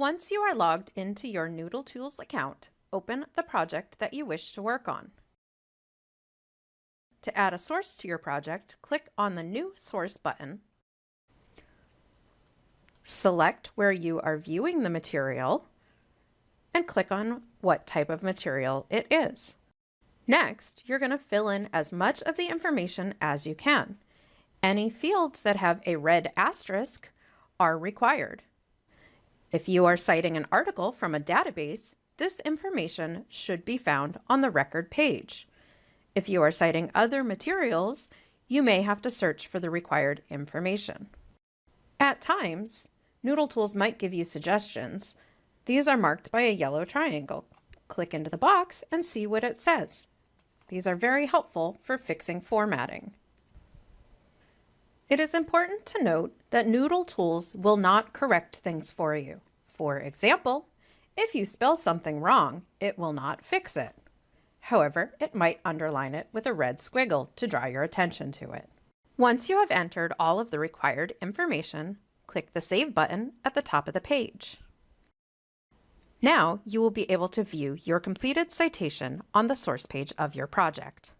Once you are logged into your Noodle Tools account, open the project that you wish to work on. To add a source to your project, click on the New Source button. Select where you are viewing the material and click on what type of material it is. Next, you're going to fill in as much of the information as you can. Any fields that have a red asterisk are required. If you are citing an article from a database, this information should be found on the record page. If you are citing other materials, you may have to search for the required information. At times, Noodle Tools might give you suggestions. These are marked by a yellow triangle. Click into the box and see what it says. These are very helpful for fixing formatting. It is important to note that Noodle Tools will not correct things for you. For example, if you spell something wrong, it will not fix it. However, it might underline it with a red squiggle to draw your attention to it. Once you have entered all of the required information, click the Save button at the top of the page. Now you will be able to view your completed citation on the source page of your project.